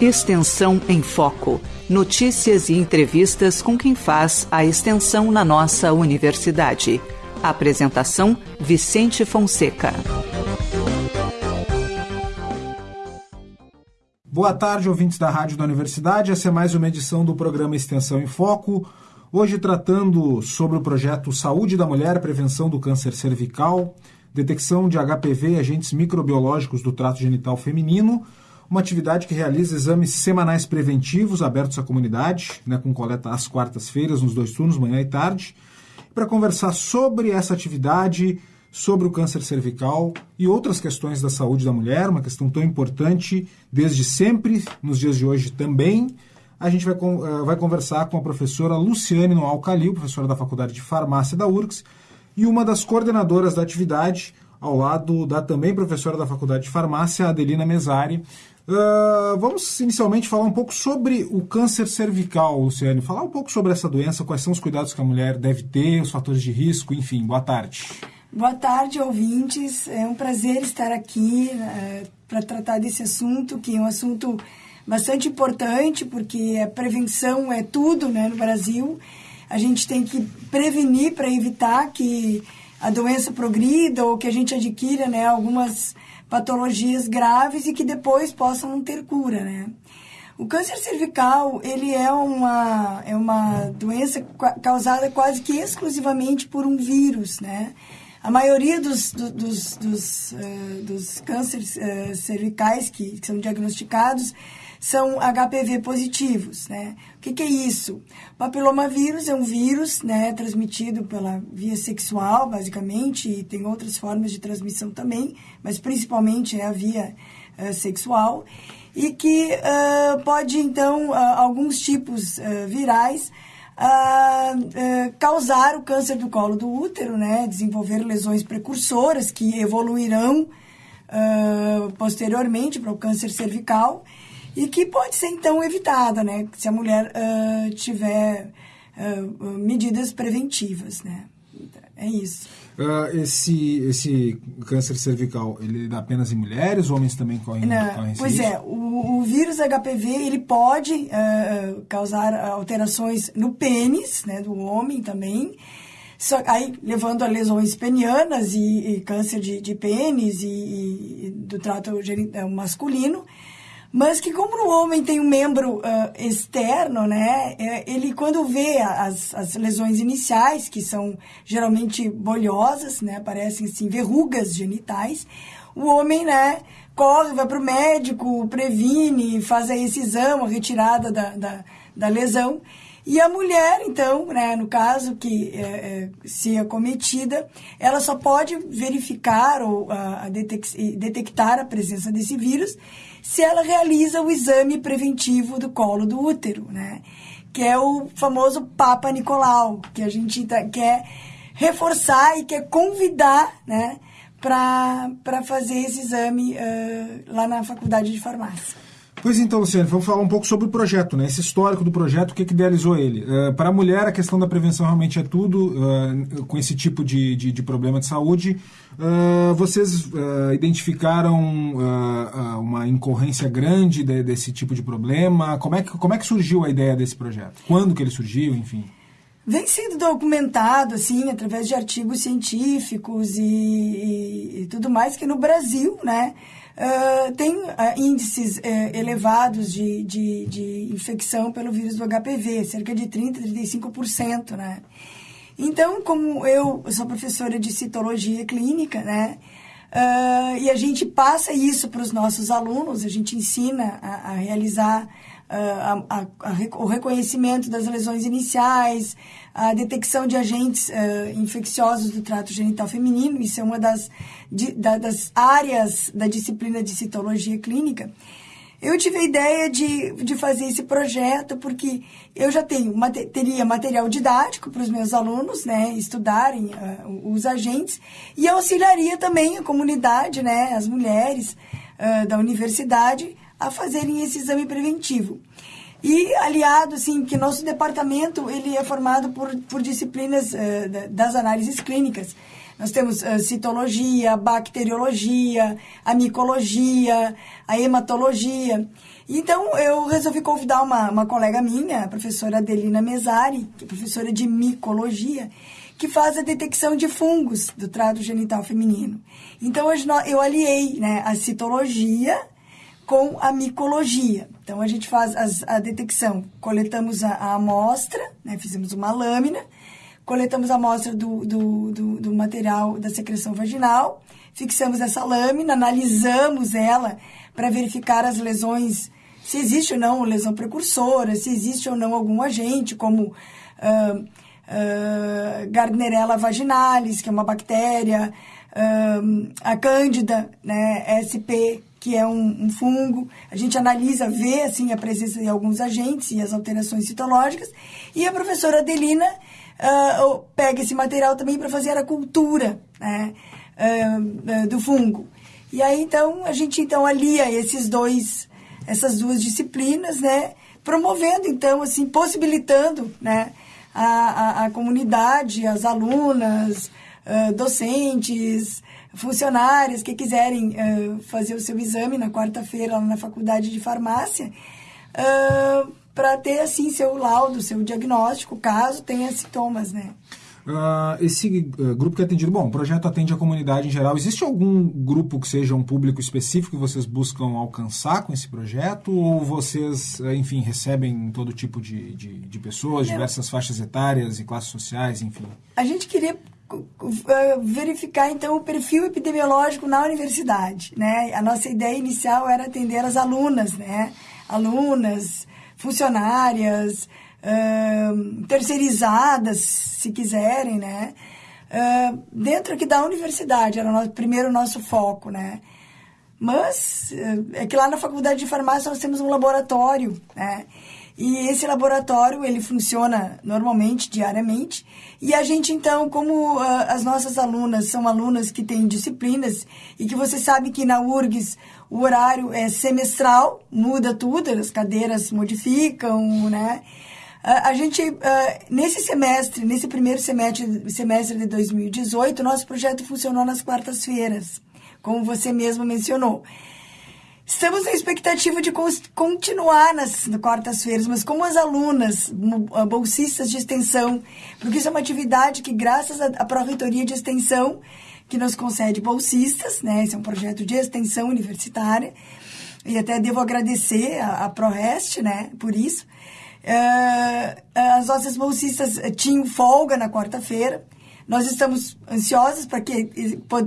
Extensão em Foco. Notícias e entrevistas com quem faz a extensão na nossa universidade. Apresentação: Vicente Fonseca. Boa tarde, ouvintes da Rádio da Universidade. Essa é mais uma edição do programa Extensão em Foco. Hoje tratando sobre o projeto Saúde da Mulher, Prevenção do Câncer Cervical, detecção de HPV e agentes microbiológicos do trato genital feminino uma atividade que realiza exames semanais preventivos abertos à comunidade, né, com coleta às quartas-feiras, nos dois turnos, manhã e tarde. Para conversar sobre essa atividade, sobre o câncer cervical e outras questões da saúde da mulher, uma questão tão importante desde sempre, nos dias de hoje também, a gente vai, uh, vai conversar com a professora Luciane Noal Calil, professora da Faculdade de Farmácia da URGS, e uma das coordenadoras da atividade, ao lado da também professora da Faculdade de Farmácia, Adelina Mesari. Uh, vamos inicialmente falar um pouco sobre o câncer cervical, Luciane. Falar um pouco sobre essa doença, quais são os cuidados que a mulher deve ter, os fatores de risco, enfim. Boa tarde. Boa tarde, ouvintes. É um prazer estar aqui uh, para tratar desse assunto, que é um assunto bastante importante, porque a prevenção é tudo né, no Brasil. A gente tem que prevenir para evitar que a doença progrida ou que a gente adquira né, algumas patologias graves e que depois possam ter cura, né? O câncer cervical, ele é uma, é uma doença causada quase que exclusivamente por um vírus, né? A maioria dos, dos, dos, uh, dos cânceres uh, cervicais que, que são diagnosticados são HPV positivos, né? O que, que, é isso? Papilomavírus é um vírus, né, transmitido pela via sexual, basicamente, e tem outras formas de transmissão também, mas principalmente é a via uh, sexual, e que uh, pode, então, uh, alguns tipos virais causar o câncer do colo do útero, né, desenvolver lesões precursoras que evoluirão posteriormente para o câncer cervical, e que pode ser então evitada, né? Se a mulher uh, tiver uh, medidas preventivas, né? É isso. Uh, esse, esse câncer cervical, ele dá apenas em mulheres? Homens também correm, Não, correm Pois risco? é, o, o, vírus HPV, ele pode uh, causar alterações no pênis, né, do homem também, só, aí levando a lesões penianas e, e câncer de, de pênis e, e do trato masculino, mas que como o homem tem um membro uh, externo, né, é, ele quando vê as, as lesões iniciais, que são geralmente bolhosas, né, parecem assim verrugas genitais, o homem, né, corre, vai para o médico, previne, faz esse exame, a retirada da, da, da lesão, e a mulher, então, né, no caso que é, é, se acometida, ela só pode verificar ou a, a detectar a presença desse vírus se ela realiza o exame preventivo do colo do útero, né? Que é o famoso Papa Nicolau, que a gente tá, quer reforçar e quer convidar, né? Para fazer esse exame uh, lá na faculdade de farmácia. Pois então, Luciane, vamos falar um pouco sobre o projeto, né? Esse histórico do projeto, o que, que idealizou ele? Uh, para a mulher, a questão da prevenção realmente é tudo, uh, com esse tipo de, de, de problema de saúde. Uh, vocês identificaram uma incorrência grande de, desse tipo de problema? Como é, que, como é que surgiu a ideia desse projeto? Quando que ele surgiu, enfim? Vem sendo documentado, assim, através de artigos científicos e, e, e tudo mais, que no Brasil, né? Uh, tem uh, índices uh, elevados de, de, de, infecção pelo vírus do HPV, cerca de 30%, 35%, né? Então, como eu sou professora de citologia clínica, né? e a gente passa isso para os nossos alunos, a gente ensina a, a realizar a, a, o reconhecimento das lesões iniciais, a detecção de agentes uh, infecciosos do trato genital feminino, isso é uma das, de, da, das áreas da disciplina de citologia clínica. Eu tive a ideia de, de fazer esse projeto porque eu já tenho, teria material didático para os meus alunos, né, estudarem uh, os agentes e auxiliaria também a comunidade, né, as mulheres uh, da universidade a fazerem esse exame preventivo. E aliado, assim, que nosso departamento ele é formado por, por disciplinas uh, das análises clínicas. Nós temos uh, citologia, bacteriologia, a micologia, a hematologia. Então, eu resolvi convidar uma, uma colega minha, a professora Adelina Mesari, que é professora de micologia, que faz a detecção de fungos do trato genital feminino. Então, hoje eu aliei né, a citologia com a micologia. Então, a gente faz as, a detecção, coletamos a, a amostra, né, fizemos uma lâmina, coletamos a amostra do, do, do, do material da secreção vaginal, fixamos essa lâmina, analisamos ela para verificar as lesões se existe ou não lesão precursora, se existe ou não algum agente, como uh, uh, Gardnerella vaginalis, que é uma bactéria, uh, a Cândida, né, SP, que é um, um, fungo. A gente analisa, vê assim, a presença de alguns agentes e as alterações citológicas. E a professora Adelina uh, pega esse material também para fazer a cultura né, uh, do fungo. E aí, então, a gente então alia esses dois essas duas disciplinas, né? Promovendo, então, assim, possibilitando, né? A, a, a comunidade, as alunas, uh, docentes, funcionários que quiserem uh, fazer o seu exame na quarta-feira lá na faculdade de farmácia, uh, para ter, assim, seu laudo, seu diagnóstico, caso tenha sintomas, né? Uh, esse uh, grupo que é atendido, bom, o projeto atende a comunidade em geral. Existe algum grupo que seja um público específico que vocês buscam alcançar com esse projeto? Ou vocês, enfim, recebem todo tipo de, de, de pessoas, diversas faixas etárias e classes sociais, enfim? A gente queria verificar então o perfil epidemiológico na universidade, né? A nossa ideia inicial era atender as alunas, né? Alunas, funcionárias, uh, terceirizadas, se quiserem, né? Uh, dentro aqui da universidade, era o nosso, primeiro nosso foco, né? Mas é que lá na faculdade de farmácia nós temos um laboratório, né? E esse laboratório, ele funciona normalmente, diariamente. E a gente, então, como uh, as nossas alunas são alunas que têm disciplinas, e que você sabe que na URGS o horário é semestral, muda tudo, as cadeiras modificam, né? A, gente, nesse semestre, nesse primeiro semestre, semestre de 2018, nosso projeto funcionou nas quartas-feiras, como você mesmo mencionou. Estamos na expectativa de continuar nas quartas-feiras, mas como as alunas, bolsistas de extensão, porque isso é uma atividade que, graças à Pró-Reitoria de Extensão, que nos concede bolsistas, né? Esse é um projeto de extensão universitária, e até devo agradecer a, a ProRest, né, por isso. Uh, as nossas bolsistas tinham folga na quarta-feira. Nós estamos ansiosos para que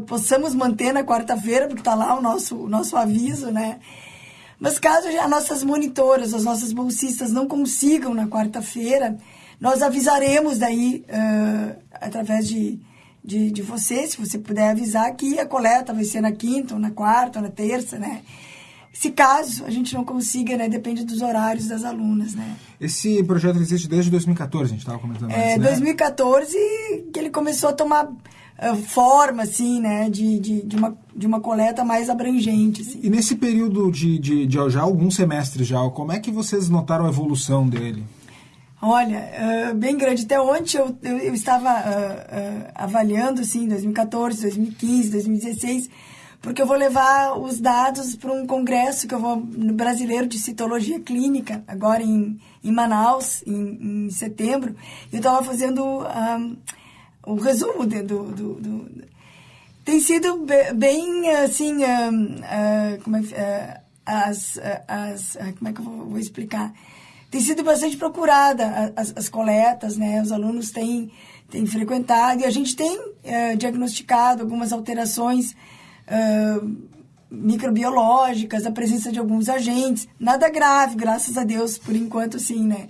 possamos manter na quarta-feira, porque está lá o nosso, o nosso aviso, né? Mas caso as nossas monitoras, as nossas bolsistas não consigam na quarta-feira, nós avisaremos daí, uh, através de, de, de você, se você puder avisar, que a coleta vai ser na quinta, ou na quarta, ou na terça, né? Se caso a gente não consiga, né? Depende dos horários das alunas, né? Esse projeto existe desde 2014, a gente estava comentando É, antes, né? 2014 que ele começou a tomar uh, forma, assim, né? De, de, de, uma, de uma coleta mais abrangente, assim. E nesse período de, de, de já alguns semestres já, como é que vocês notaram a evolução dele? Olha, uh, bem grande. Até ontem eu, eu, eu estava uh, uh, avaliando, assim, 2014, 2015, 2016 porque eu vou levar os dados para um congresso que eu vou brasileiro de citologia clínica, agora em, em Manaus, em, em setembro. Eu estava fazendo um, o resumo de, do, do, do, Tem sido bem, assim, um, uh, como é, uh, as, as, uh, como é que eu vou, explicar? Tem sido bastante procurada as, as coletas, né? Os alunos têm, têm frequentado e a gente tem eh, diagnosticado algumas alterações microbiológicas, a presença de alguns agentes. Nada grave, graças a Deus, por enquanto, sim, né?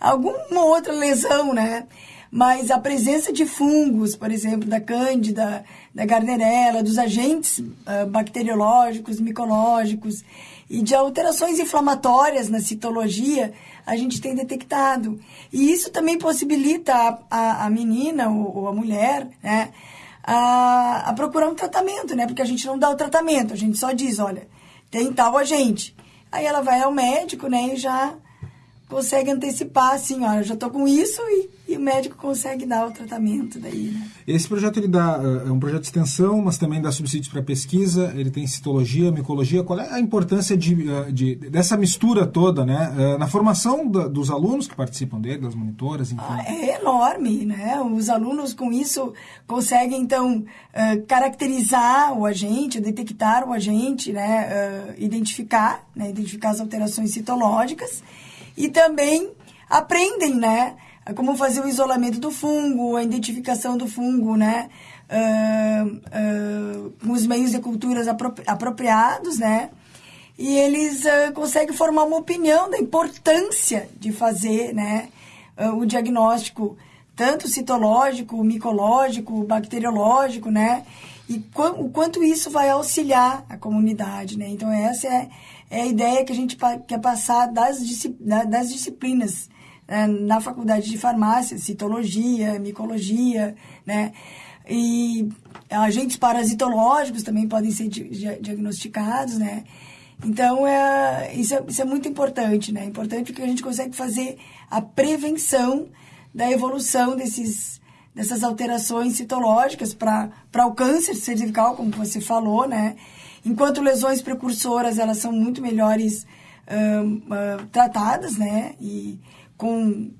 Alguma outra lesão, né? Mas a presença de fungos, por exemplo, da cândida, da gardnerella, dos agentes uh, bacteriológicos, micológicos e de alterações inflamatórias na citologia, a gente tem detectado. E isso também possibilita a, a, a menina ou, ou a mulher, né? A, a procurar um tratamento, né? Porque a gente não dá o tratamento, a gente só diz, olha, tem tal agente. Aí ela vai ao médico, né? E já consegue antecipar, assim, ó, eu já estou com isso e, e, o médico consegue dar o tratamento daí, né? Esse projeto, ele dá, é um projeto de extensão, mas também dá subsídios para pesquisa, ele tem citologia, micologia, qual é a importância de, de dessa mistura toda, né, na formação da, dos alunos que participam dele, das monitoras, enfim? Ah, é enorme, né, os alunos com isso conseguem, então, caracterizar o agente, detectar o agente, né, identificar, né, identificar as alterações citológicas, e também aprendem, né? Como fazer o isolamento do fungo, a identificação do fungo, né? Uh, uh, com os meios de culturas apropriados, né? E eles uh, conseguem formar uma opinião da importância de fazer, né? o diagnóstico tanto citológico, micológico, bacteriológico, né? E o quanto isso vai auxiliar a comunidade, né? Então essa é é a ideia que a gente quer passar das, das disciplinas né, na faculdade de farmácia, citologia, micologia, né? E agentes parasitológicos também podem ser diagnosticados, né? Então, é, isso, é, isso é muito importante, né? É importante porque a gente consegue fazer a prevenção da evolução desses, dessas alterações citológicas para o câncer cervical, como você falou, né? Enquanto lesões precursoras, elas são muito melhores uh, tratadas, né? E com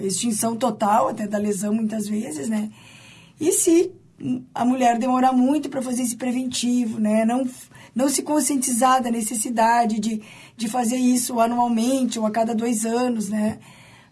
extinção total até da lesão, muitas vezes, né? E se a mulher demorar muito para fazer esse preventivo, né? Não, não se conscientizar da necessidade de, de fazer isso anualmente ou a cada dois anos, né?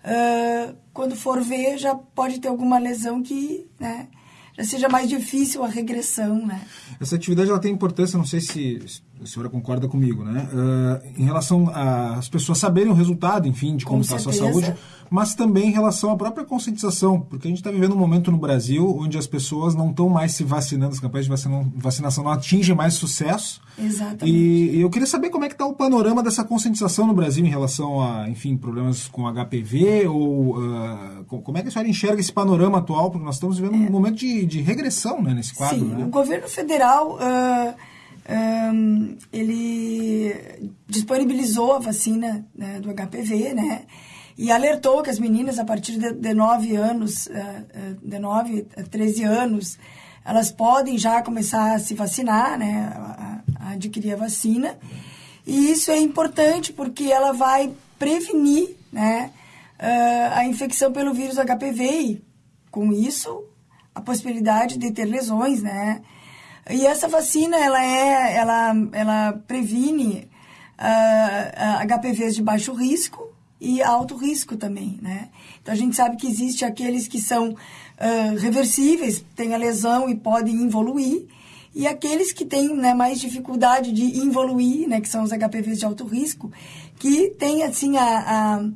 Uh, quando for ver, já pode ter alguma lesão que, né? já seja mais difícil a regressão, né? Essa atividade ela tem importância, não sei se a senhora concorda comigo, né? Uh, em relação às pessoas saberem o resultado, enfim, de como está a sua saúde, mas também em relação à própria conscientização, porque a gente está vivendo um momento no Brasil onde as pessoas não estão mais se vacinando, as campanhas de vacinação não atingem mais sucesso. Exatamente. E, e eu queria saber como é que está o panorama dessa conscientização no Brasil em relação a, enfim, problemas com HPV, ou uh, como é que a senhora enxerga esse panorama atual, porque nós estamos vivendo é. um momento de, de regressão né, nesse quadro. Sim, né? o governo federal... Uh um, ele disponibilizou a vacina né, do HPV, né? E alertou que as meninas, a partir de, de 9 anos, uh, de 9 a 13 anos, elas podem já começar a se vacinar, né? A, a adquirir a vacina. E isso é importante porque ela vai prevenir, né? Uh, a infecção pelo vírus HPV e, com isso, a possibilidade de ter lesões, né? E essa vacina, ela é, ela, ela previne uh, ah, uh, HPVs de baixo risco e alto risco também, né? Então, a gente sabe que existe aqueles que são uh, reversíveis, têm a lesão e podem evoluir, e aqueles que têm né, mais dificuldade de evoluir, né, que são os HPVs de alto risco, que têm, assim, a,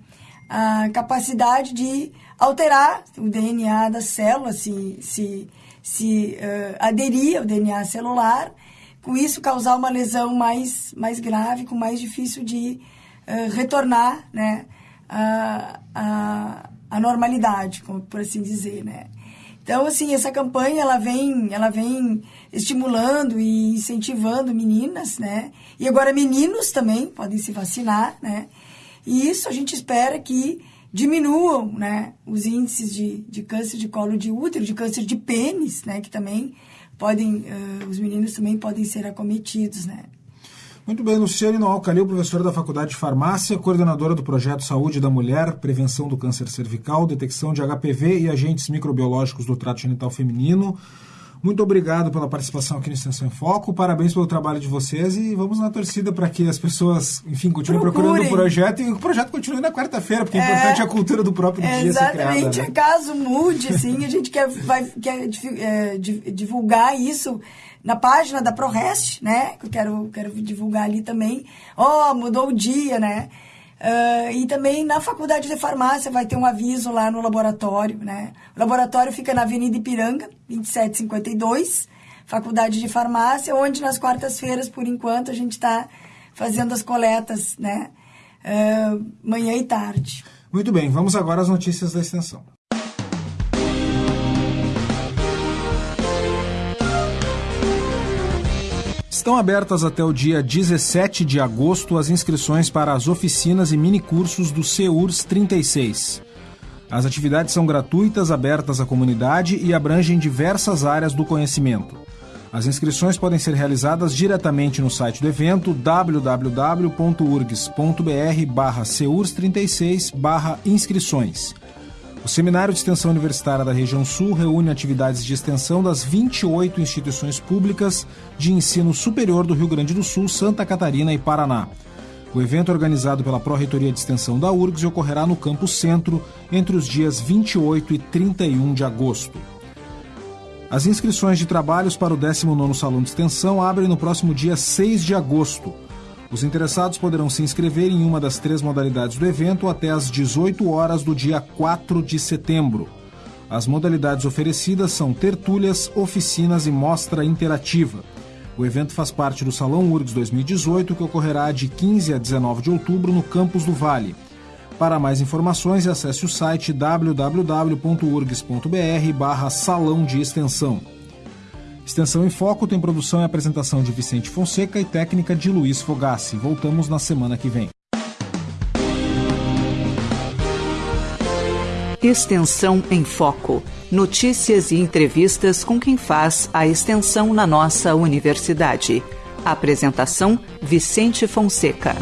a, a capacidade de alterar o DNA da célula, se, se se uh, aderir ao DNA celular, com isso causar uma lesão mais, mais grave, com mais difícil de uh, retornar né, a, a, normalidade, por assim dizer, né. Então, assim, essa campanha, ela vem, ela vem estimulando e incentivando meninas, né? E agora meninos também podem se vacinar, né? E isso a gente espera que diminuam né, os índices de, de câncer de colo de útero, de câncer de pênis, né, que também podem, uh, os meninos também podem ser acometidos, né. Muito bem, Luciane Noal Calil, professora da Faculdade de Farmácia, coordenadora do projeto Saúde da Mulher, Prevenção do Câncer Cervical, Detecção de HPV e Agentes Microbiológicos do Trato Genital Feminino. Muito obrigado pela participação aqui no Extensão em Foco, parabéns pelo trabalho de vocês e vamos na torcida para que as pessoas, enfim, continuem Procurem. procurando o projeto e o projeto continue na quarta-feira, porque é, é importante a cultura do próprio é, dia ser criada. Exatamente, né? caso mude, assim, a gente quer, vai, quer é, divulgar isso na página da ProRest, né, que eu quero, quero divulgar ali também. Ó, oh, mudou o dia, né? Uh, e também na faculdade de farmácia vai ter um aviso lá no laboratório, né? O laboratório fica na Avenida Ipiranga, 2752, faculdade de farmácia, onde nas quartas-feiras, por enquanto, a gente está fazendo as coletas, né? Uh, manhã e tarde. Muito bem, vamos agora às notícias da extensão. Estão abertas até o dia 17 de agosto as inscrições para as oficinas e minicursos do CEURS 36. As atividades são gratuitas, abertas à comunidade e abrangem diversas áreas do conhecimento. As inscrições podem ser realizadas diretamente no site do evento www.urgs.br/seurs36/inscrições. O Seminário de Extensão Universitária da Região Sul reúne atividades de extensão das 28 instituições públicas de ensino superior do Rio Grande do Sul, Santa Catarina e Paraná. O evento organizado pela Pró-Reitoria de Extensão da URGS ocorrerá no Campus Centro entre os dias 28 e 31 de agosto. As inscrições de trabalhos para o 19º Salão de Extensão abrem no próximo dia 6 de agosto. Os interessados poderão se inscrever em uma das três modalidades do evento até às 18 horas do dia 4 de setembro. As modalidades oferecidas são tertúlias, oficinas e mostra interativa. O evento faz parte do Salão URGS 2018, que ocorrerá de 15 a 19 de outubro no Campus do Vale. Para mais informações, acesse o site www.urgs.br barra Salão de Extensão. Extensão em Foco tem produção e apresentação de Vicente Fonseca e técnica de Luiz Fogassi. Voltamos na semana que vem. Extensão em Foco. Notícias e entrevistas com quem faz a extensão na nossa universidade. Apresentação: Vicente Fonseca.